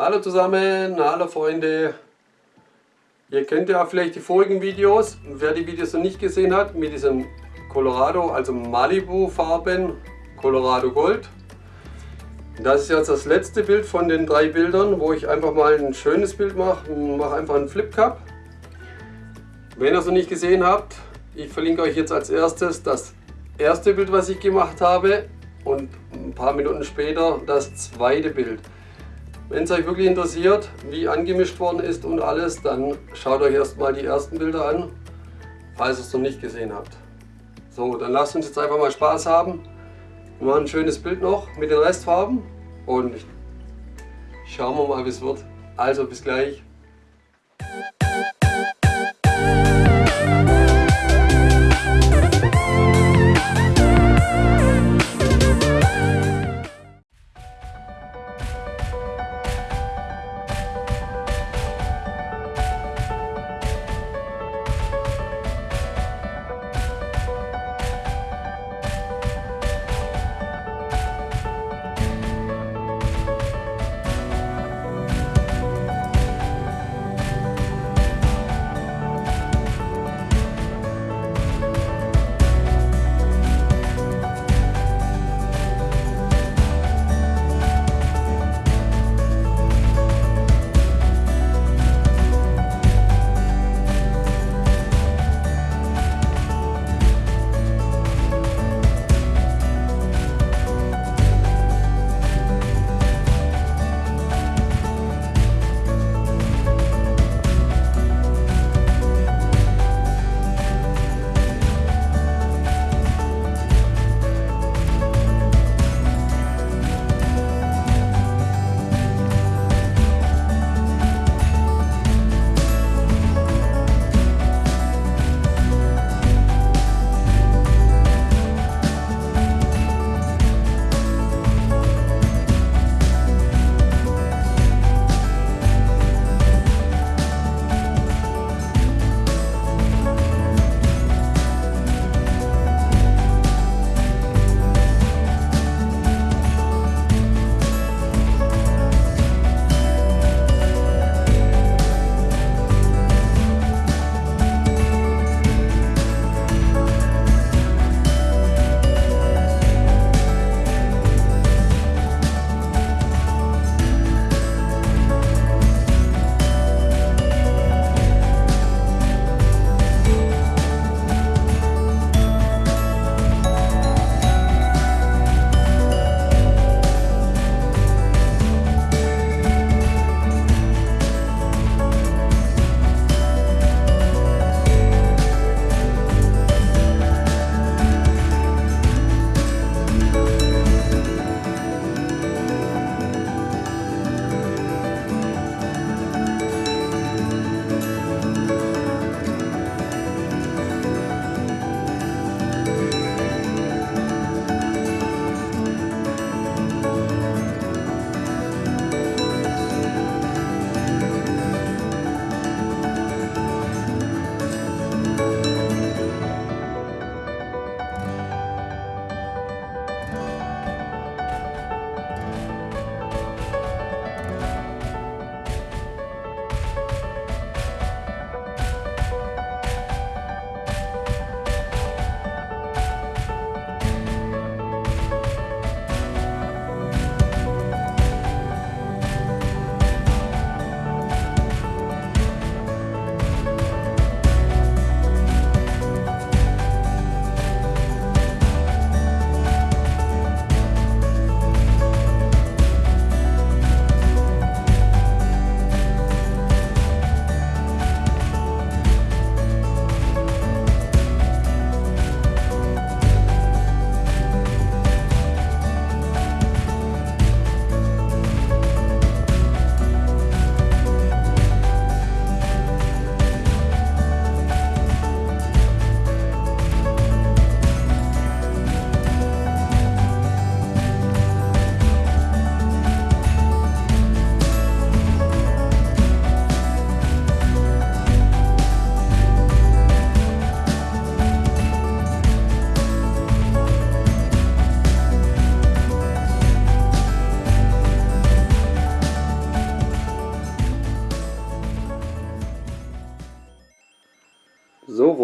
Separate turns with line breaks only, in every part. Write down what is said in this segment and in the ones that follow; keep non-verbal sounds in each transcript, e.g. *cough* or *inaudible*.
Hallo zusammen, hallo Freunde. Ihr kennt ja vielleicht die vorigen Videos. Wer die Videos noch nicht gesehen hat, mit diesem Colorado, also Malibu Farben, Colorado Gold. Das ist jetzt das letzte Bild von den drei Bildern, wo ich einfach mal ein schönes Bild mache. Mache einfach einen Flip Cup. Wenn ihr es noch nicht gesehen habt, ich verlinke euch jetzt als erstes das erste Bild, was ich gemacht habe und ein paar Minuten später das zweite Bild. Wenn es euch wirklich interessiert, wie angemischt worden ist und alles, dann schaut euch erstmal die ersten Bilder an, falls ihr es noch nicht gesehen habt. So, dann lasst uns jetzt einfach mal Spaß haben. Wir machen ein schönes Bild noch mit den Restfarben und schauen wir mal, wie es wird. Also bis gleich.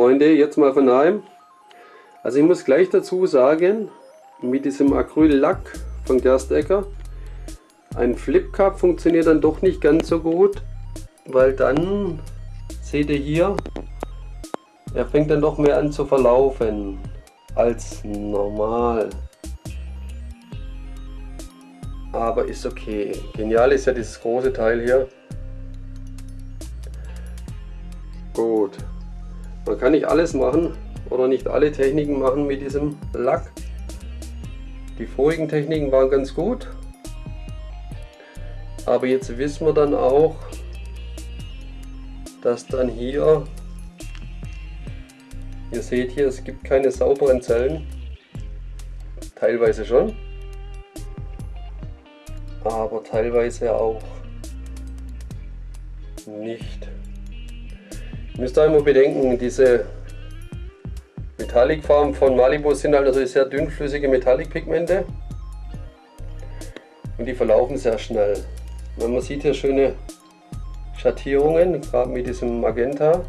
Freunde, jetzt mal von daheim. Also ich muss gleich dazu sagen, mit diesem Acryllack von Gerstecker, ein Flip Cup funktioniert dann doch nicht ganz so gut, weil dann, seht ihr hier, er fängt dann doch mehr an zu verlaufen als normal. Aber ist okay. Genial ist ja dieses große Teil hier. Gut. Man kann nicht alles machen oder nicht alle Techniken machen mit diesem Lack. Die vorigen Techniken waren ganz gut. Aber jetzt wissen wir dann auch, dass dann hier, ihr seht hier, es gibt keine sauberen Zellen. Teilweise schon. Aber teilweise auch nicht. Ihr müsst einmal bedenken, diese Metallicfarben von Malibu sind halt natürlich sehr dünnflüssige Metallic-Pigmente und die verlaufen sehr schnell. Man sieht hier schöne Schattierungen, gerade mit diesem Magenta.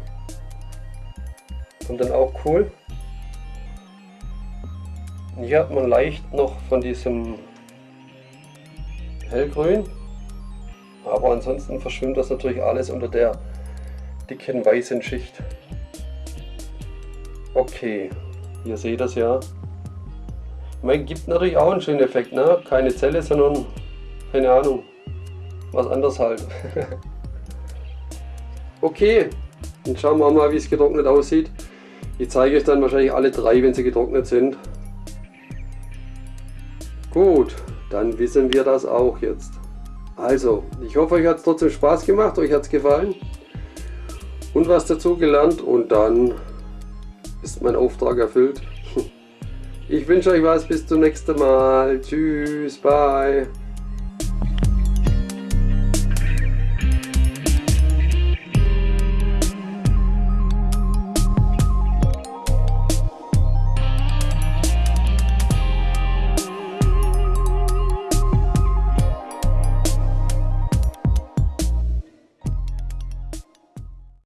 Und dann auch cool. Und hier hat man leicht noch von diesem Hellgrün. Aber ansonsten verschwimmt das natürlich alles unter der dicken weißen Schicht. Okay, ihr seht das ja. Man gibt natürlich auch einen schönen Effekt, ne? Keine Zelle, sondern, keine Ahnung, was anderes halt. *laughs* okay, dann schauen wir mal, wie es getrocknet aussieht. Ich zeige euch dann wahrscheinlich alle drei, wenn sie getrocknet sind. Gut, dann wissen wir das auch jetzt. Also, ich hoffe, euch hat es trotzdem Spaß gemacht, euch hat es gefallen und was dazu gelernt und dann ist mein Auftrag erfüllt. *laughs* Ich wünsche euch was, bis zum nächsten Mal. Tschüss, bye.